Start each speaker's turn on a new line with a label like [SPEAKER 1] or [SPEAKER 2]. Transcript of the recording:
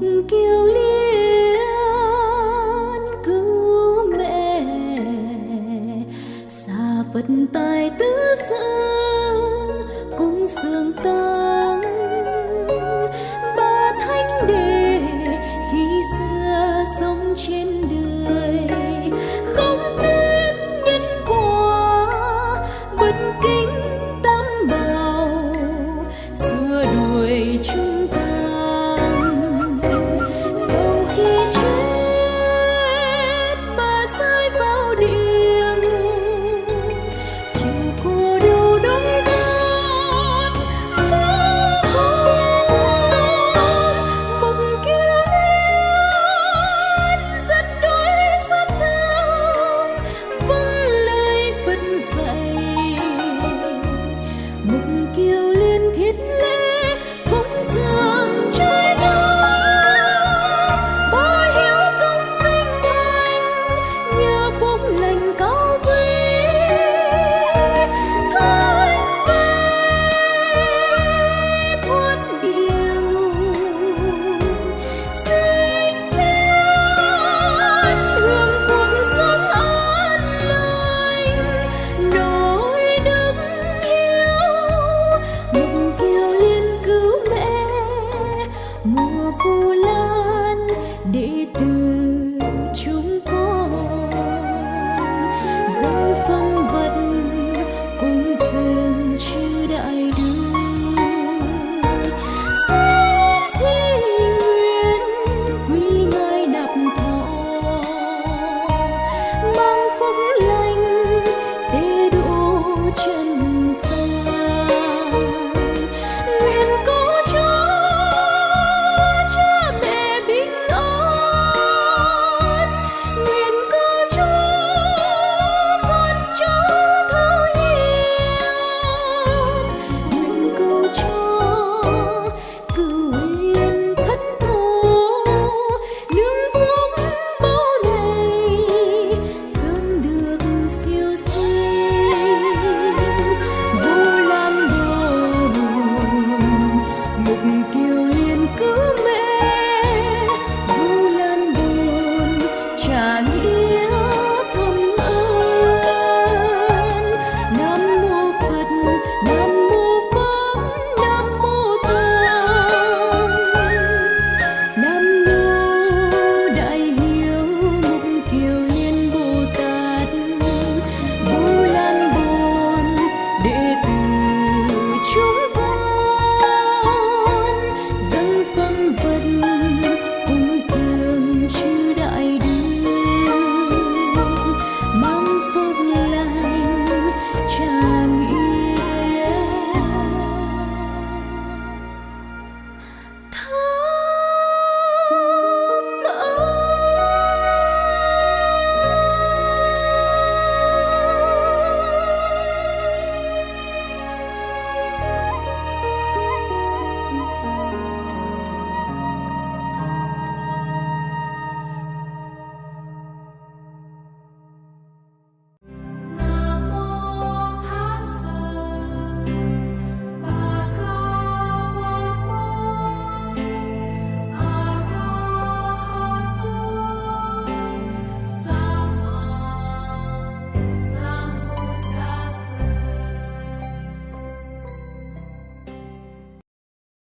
[SPEAKER 1] kiều liên cứu mẹ xa phật tài tứ xương cũng xương ta